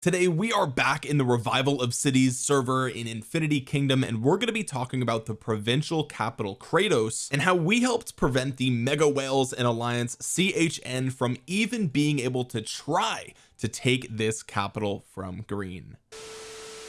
today we are back in the revival of cities server in infinity kingdom and we're going to be talking about the provincial capital kratos and how we helped prevent the mega whales and alliance chn from even being able to try to take this capital from green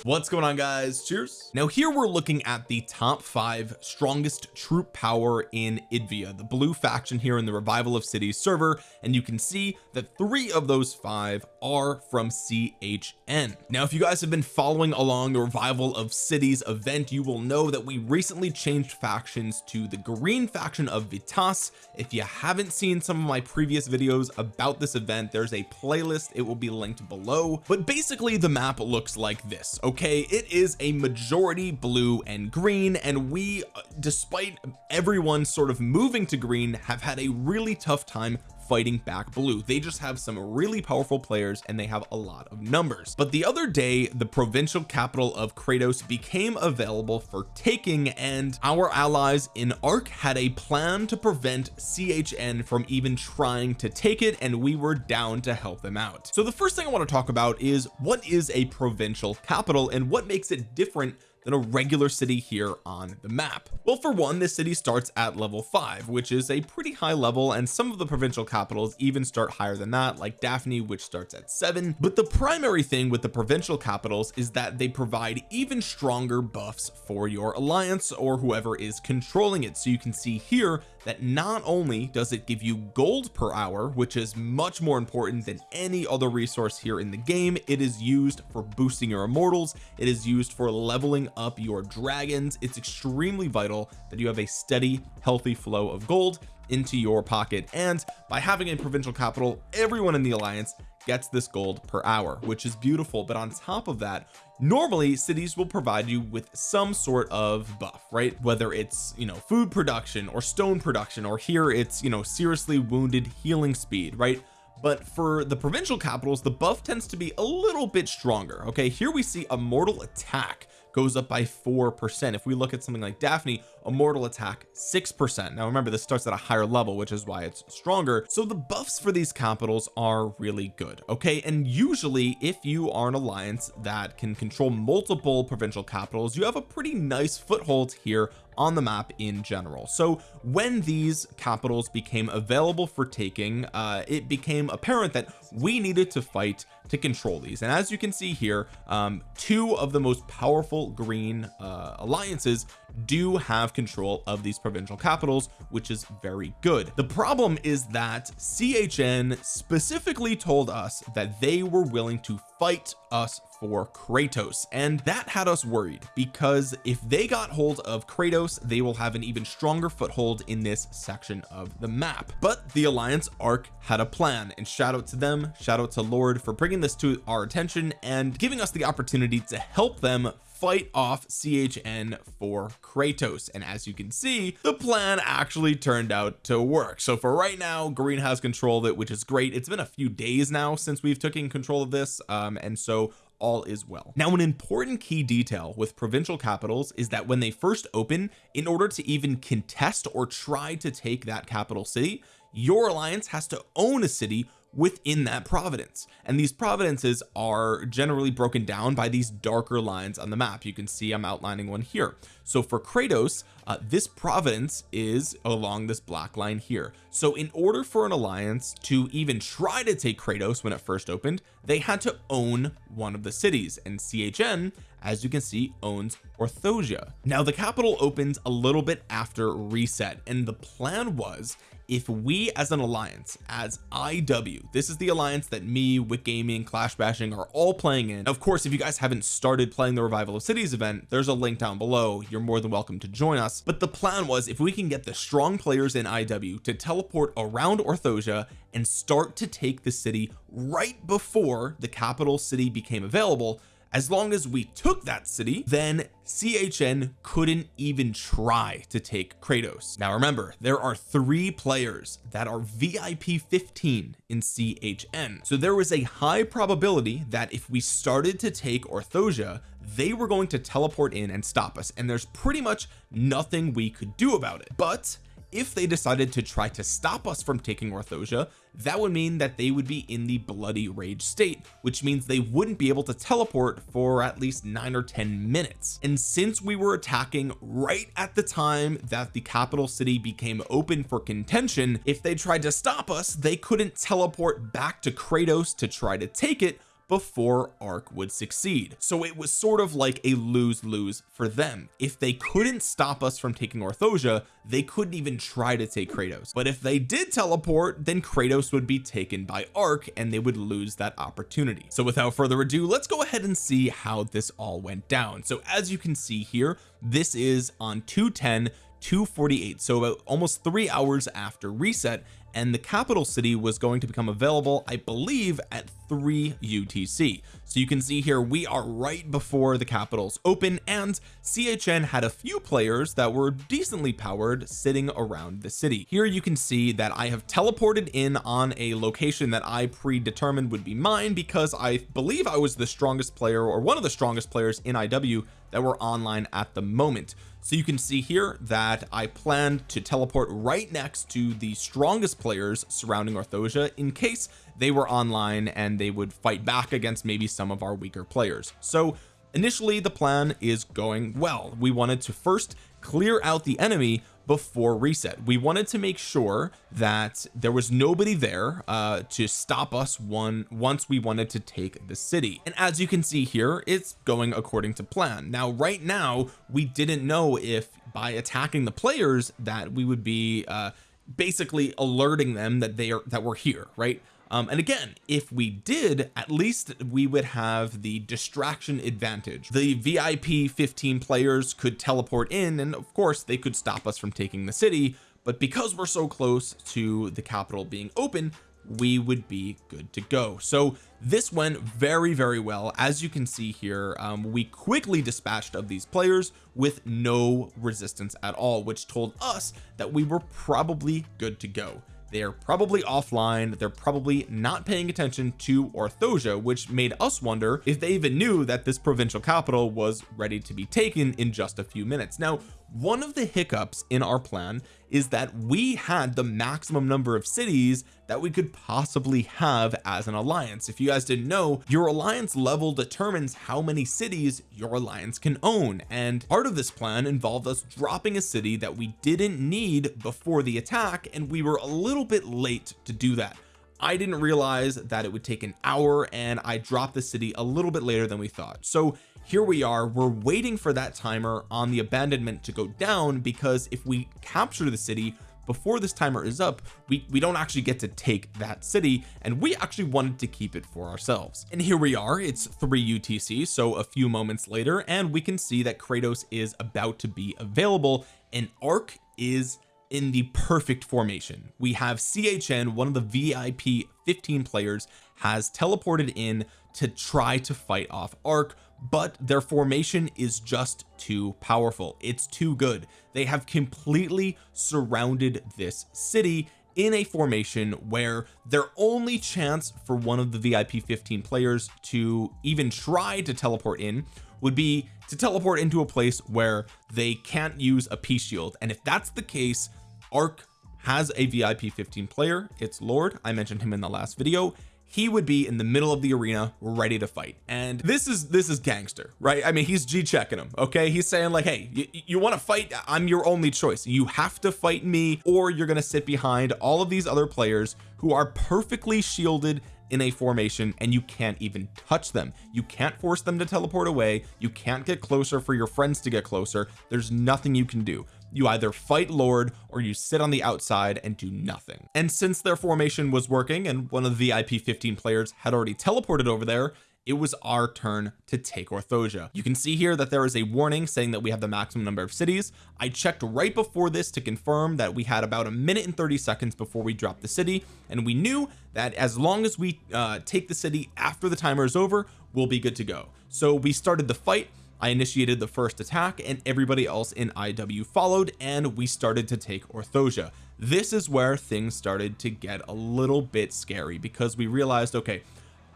what's going on guys? Cheers. Now here we're looking at the top five strongest troop power in Idvia the blue faction here in the revival of cities server and you can see that three of those five are from CHN now if you guys have been following along the revival of cities event you will know that we recently changed factions to the green faction of Vitas. If you haven't seen some of my previous videos about this event there's a playlist. It will be linked below. But basically the map looks like this okay? It is a majority blue and green and we uh, despite everyone sort of moving to green have had a really tough time fighting back blue. They just have some really powerful players and they have a lot of numbers. But the other day the provincial capital of Kratos became available for taking and our allies in ARC had a plan to prevent CHN from even trying to take it and we were down to help them out. So the first thing I want to talk about is what is a provincial capital and what makes it different than a regular city here on the map. Well for one this city starts at level five which is a pretty high level and some of the provincial capitals even start higher than that like Daphne which starts at seven. But the primary thing with the provincial capitals is that they provide even stronger buffs for your alliance or whoever is controlling it. So you can see here that not only does it give you gold per hour which is much more important than any other resource here in the game it is used for boosting your immortals it is used for leveling up your dragons. It's extremely vital that you have a steady healthy flow of gold into your pocket. And by having a provincial capital everyone in the alliance gets this gold per hour which is beautiful. But on top of that normally cities will provide you with some sort of buff right? Whether it's you know food production or stone production or here it's you know seriously wounded healing speed right? But for the provincial capitals the buff tends to be a little bit stronger okay? Here we see immortal attack goes up by four percent. If we look at something like Daphne immortal attack six percent. Now remember this starts at a higher level which is why it's stronger. So the buffs for these capitals are really good okay? And usually if you are an alliance that can control multiple provincial capitals you have a pretty nice foothold here on the map in general. So when these capitals became available for taking uh it became apparent that we needed to fight to control these. And as you can see here um two of the most powerful green uh alliances do have control of these provincial capitals which is very good. The problem is that CHN specifically told us that they were willing to fight us for Kratos and that had us worried because if they got hold of Kratos they will have an even stronger foothold in this section of the map. But the Alliance ARC had a plan and shout out to them shout out to Lord for bringing this to our attention and giving us the opportunity to help them fight off CHN for Kratos. And as you can see the plan actually turned out to work. So for right now green has control of it which is great. It's been a few days now since we've taken control of this um and so all is well. Now an important key detail with provincial capitals is that when they first open in order to even contest or try to take that capital city your alliance has to own a city within that providence. And these providences are generally broken down by these darker lines on the map. You can see I'm outlining one here. So for Kratos uh, this providence is along this black line here. So in order for an alliance to even try to take Kratos when it first opened they had to own one of the cities. And CHN as you can see owns Orthosia. Now the capital opens a little bit after reset. And the plan was if we as an alliance as IW this is the alliance that me Wick Gaming Clash Bashing are all playing in. Of course if you guys haven't started playing the revival of cities event there's a link down below. You're more than welcome to join us. But the plan was if we can get the strong players in IW to teleport around Orthosia and start to take the city right before the capital city became available as long as we took that city then CHN couldn't even try to take Kratos. Now remember there are three players that are VIP 15 in CHN so there was a high probability that if we started to take Orthosia they were going to teleport in and stop us. And there's pretty much nothing we could do about it. But if they decided to try to stop us from taking Orthosia that would mean that they would be in the bloody rage state which means they wouldn't be able to teleport for at least nine or ten minutes. And since we were attacking right at the time that the capital city became open for contention if they tried to stop us they couldn't teleport back to Kratos to try to take it before Ark would succeed. So it was sort of like a lose-lose for them. If they couldn't stop us from taking Orthosia they couldn't even try to take Kratos. But if they did teleport then Kratos would be taken by Ark and they would lose that opportunity. So without further ado let's go ahead and see how this all went down. So as you can see here this is on 210 248 so about almost three hours after reset and the capital city was going to become available I believe at 3 UTC so you can see here we are right before the capitals open and CHN had a few players that were decently powered sitting around the city. Here you can see that I have teleported in on a location that I predetermined would be mine because I believe I was the strongest player or one of the strongest players in IW that were online at the moment. So you can see here that I planned to teleport right next to the strongest players surrounding Orthosia in case they were online and they would fight back against maybe some of our weaker players. So initially the plan is going well. We wanted to first clear out the enemy before reset. We wanted to make sure that there was nobody there uh to stop us one once we wanted to take the city. And as you can see here it's going according to plan. Now right now we didn't know if by attacking the players that we would be uh basically alerting them that they are that we're here right um, and again if we did at least we would have the distraction advantage. The VIP 15 players could teleport in and of course they could stop us from taking the city. But because we're so close to the capital being open we would be good to go. So this went very very well. As you can see here um, we quickly dispatched of these players with no resistance at all which told us that we were probably good to go they're probably offline. They're probably not paying attention to Orthosia which made us wonder if they even knew that this provincial capital was ready to be taken in just a few minutes. Now one of the hiccups in our plan is that we had the maximum number of cities that we could possibly have as an alliance. If you guys didn't know your alliance level determines how many cities your alliance can own. And part of this plan involved us dropping a city that we didn't need before the attack and we were a little bit late to do that I didn't realize that it would take an hour and I dropped the city a little bit later than we thought. So here we are. We're waiting for that timer on the abandonment to go down because if we capture the city before this timer is up we we don't actually get to take that city and we actually wanted to keep it for ourselves. And here we are. It's 3 UTC so a few moments later and we can see that Kratos is about to be available. And Ark is in the perfect formation. We have CHN one of the VIP 15 players has teleported in to try to fight off Ark but their formation is just too powerful. It's too good. They have completely surrounded this city in a formation where their only chance for one of the VIP 15 players to even try to teleport in would be to teleport into a place where they can't use a peace shield. And if that's the case Ark has a VIP 15 player. It's Lord. I mentioned him in the last video he would be in the middle of the arena ready to fight. And this is this is gangster right? I mean he's G checking him okay? He's saying like hey you, you want to fight? I'm your only choice. You have to fight me or you're gonna sit behind all of these other players who are perfectly shielded in a formation and you can't even touch them. You can't force them to teleport away. You can't get closer for your friends to get closer. There's nothing you can do you either fight Lord or you sit on the outside and do nothing. And since their formation was working and one of the VIP 15 players had already teleported over there it was our turn to take Orthosia. You can see here that there is a warning saying that we have the maximum number of cities. I checked right before this to confirm that we had about a minute and 30 seconds before we dropped the city and we knew that as long as we uh, take the city after the timer is over we'll be good to go. So we started the fight I initiated the first attack and everybody else in IW followed and we started to take Orthosia. This is where things started to get a little bit scary because we realized okay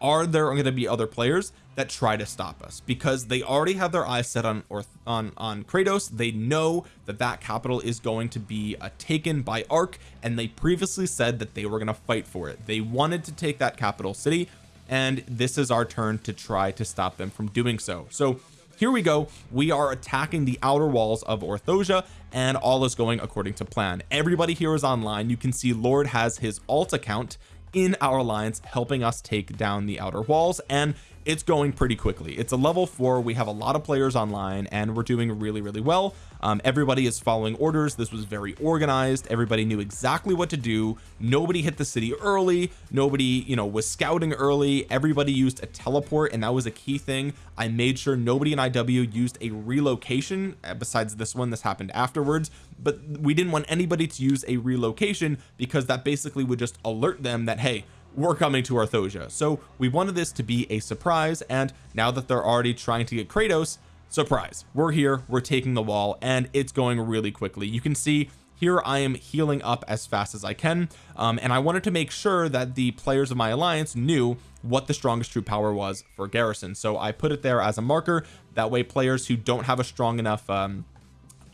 are there going to be other players that try to stop us? Because they already have their eyes set on or on on Kratos. They know that that capital is going to be uh, taken by Ark and they previously said that they were going to fight for it. They wanted to take that capital city and this is our turn to try to stop them from doing so. So here we go. We are attacking the outer walls of Orthosia and all is going according to plan. Everybody here is online. You can see Lord has his alt account in our alliance helping us take down the outer walls and it's going pretty quickly. It's a level four. We have a lot of players online and we're doing really really well. Um, everybody is following orders. This was very organized. Everybody knew exactly what to do. Nobody hit the city early. Nobody you know was scouting early. Everybody used a teleport and that was a key thing. I made sure nobody in IW used a relocation uh, besides this one this happened afterwards. But we didn't want anybody to use a relocation because that basically would just alert them that hey we're coming to Orthosia. So we wanted this to be a surprise and now that they're already trying to get Kratos surprise. We're here we're taking the wall and it's going really quickly. You can see here I am healing up as fast as I can um, and I wanted to make sure that the players of my alliance knew what the strongest troop power was for garrison. So I put it there as a marker. That way players who don't have a strong enough um,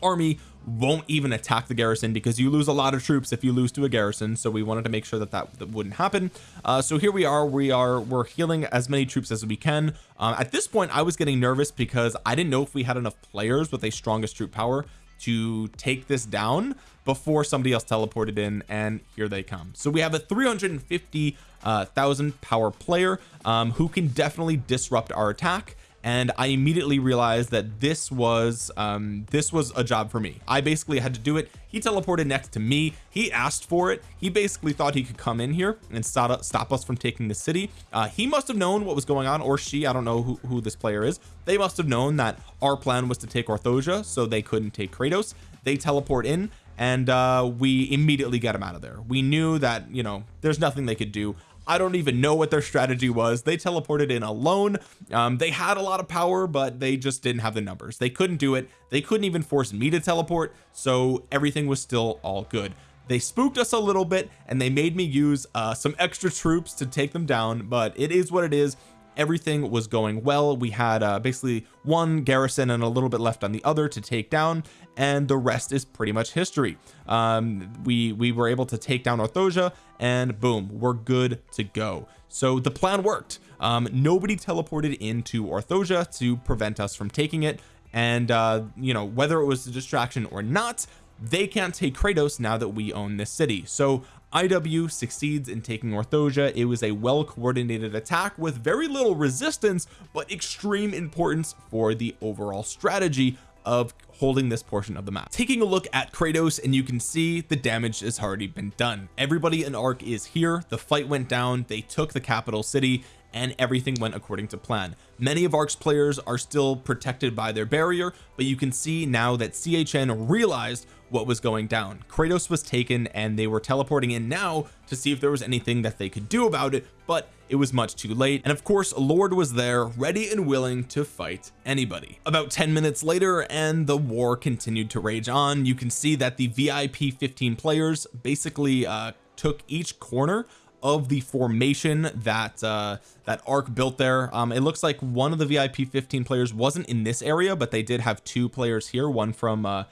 army won't even attack the garrison because you lose a lot of troops if you lose to a garrison. So we wanted to make sure that that, that wouldn't happen. Uh, so here we are. We are we're healing as many troops as we can. Um, at this point I was getting nervous because I didn't know if we had enough players with a strongest troop power to take this down before somebody else teleported in and here they come. So we have a 350 uh, thousand power player um, who can definitely disrupt our attack and I immediately realized that this was um this was a job for me. I basically had to do it. He teleported next to me. He asked for it. He basically thought he could come in here and stop, stop us from taking the city. Uh he must have known what was going on or she I don't know who, who this player is. They must have known that our plan was to take Orthosia so they couldn't take Kratos. They teleport in and uh we immediately get him out of there. We knew that you know there's nothing they could do I don't even know what their strategy was. They teleported in alone. Um, they had a lot of power but they just didn't have the numbers. They couldn't do it. They couldn't even force me to teleport so everything was still all good. They spooked us a little bit and they made me use uh, some extra troops to take them down but it is what it is everything was going well. We had uh, basically one garrison and a little bit left on the other to take down and the rest is pretty much history. Um, we we were able to take down Orthosia and boom we're good to go. So the plan worked. Um, nobody teleported into Orthosia to prevent us from taking it and uh you know whether it was a distraction or not they can't take Kratos now that we own this city. So IW succeeds in taking Orthosia. It was a well coordinated attack with very little resistance but extreme importance for the overall strategy of holding this portion of the map. Taking a look at Kratos and you can see the damage has already been done. Everybody in Ark is here. The fight went down. They took the capital city and everything went according to plan. Many of ARK's players are still protected by their barrier but you can see now that CHN realized what was going down. Kratos was taken and they were teleporting in now to see if there was anything that they could do about it but it was much too late. And of course Lord was there ready and willing to fight anybody. About 10 minutes later and the war continued to rage on you can see that the VIP 15 players basically uh took each corner of the formation that uh that arc built there. Um it looks like one of the VIP 15 players wasn't in this area but they did have two players here one from uh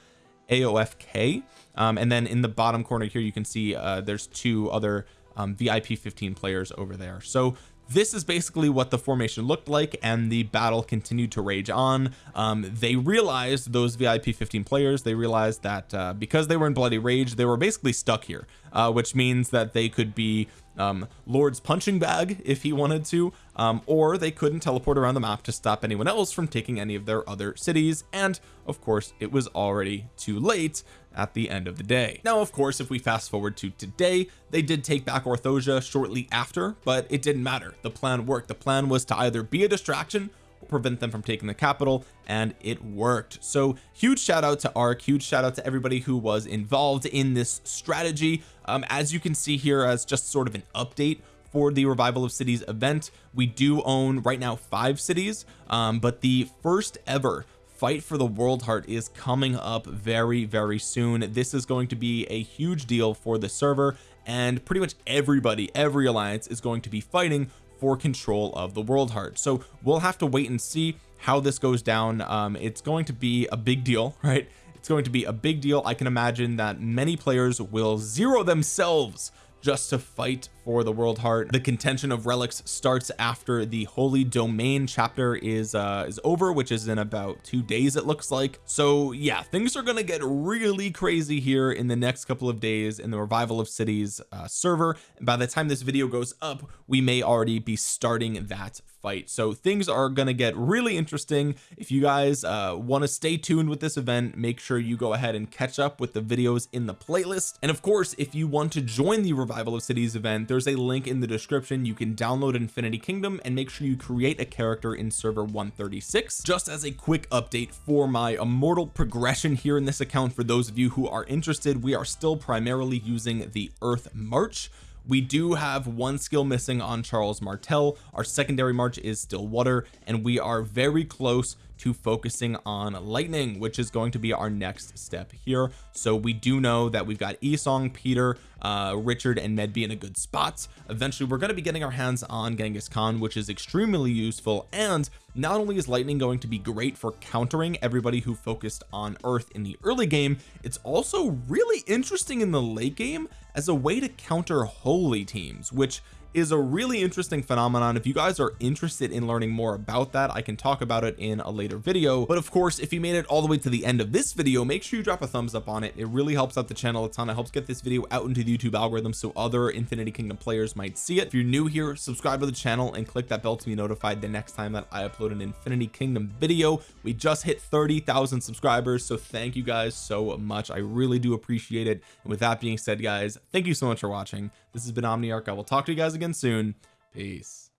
AOFK um, and then in the bottom corner here you can see uh, there's two other um, VIP 15 players over there. So this is basically what the formation looked like and the battle continued to rage on. Um, they realized those VIP 15 players they realized that uh, because they were in bloody rage they were basically stuck here uh, which means that they could be um, Lord's punching bag if he wanted to um, or they couldn't teleport around the map to stop anyone else from taking any of their other cities. And of course it was already too late at the end of the day. Now of course if we fast forward to today they did take back Orthosia shortly after but it didn't matter. The plan worked. The plan was to either be a distraction or prevent them from taking the capital and it worked. So huge shout out to ark. Huge shout out to everybody who was involved in this strategy. Um, as you can see here as just sort of an update for the revival of cities event we do own right now five cities um, but the first ever fight for the world heart is coming up very very soon. This is going to be a huge deal for the server and pretty much everybody every alliance is going to be fighting for control of the world heart. So we'll have to wait and see how this goes down. Um it's going to be a big deal right? It's going to be a big deal. I can imagine that many players will zero themselves just to fight for the world heart. The contention of relics starts after the holy domain chapter is uh is over which is in about two days it looks like. So yeah things are gonna get really crazy here in the next couple of days in the revival of cities uh, server. And by the time this video goes up we may already be starting that fight. So things are going to get really interesting. If you guys uh want to stay tuned with this event make sure you go ahead and catch up with the videos in the playlist. And of course if you want to join the revival of cities event there's a link in the description. You can download infinity kingdom and make sure you create a character in server 136 just as a quick update for my immortal progression here in this account for those of you who are interested we are still primarily using the earth march we do have one skill missing on Charles Martel. Our secondary march is still water and we are very close to focusing on lightning which is going to be our next step here. So we do know that we've got Esong Peter uh Richard and Medb in a good spot. Eventually we're going to be getting our hands on Genghis Khan which is extremely useful. And not only is lightning going to be great for countering everybody who focused on earth in the early game it's also really interesting in the late game as a way to counter holy teams which is a really interesting phenomenon. If you guys are interested in learning more about that I can talk about it in a later video. But of course if you made it all the way to the end of this video make sure you drop a thumbs up on it. It really helps out the channel a ton. It helps get this video out into the YouTube algorithm so other Infinity Kingdom players might see it. If you're new here subscribe to the channel and click that bell to be notified the next time that I upload an Infinity Kingdom video. We just hit 30,000 subscribers so thank you guys so much. I really do appreciate it. And with that being said guys thank you so much for watching this has been Omniarch. I will talk to you guys again soon. Peace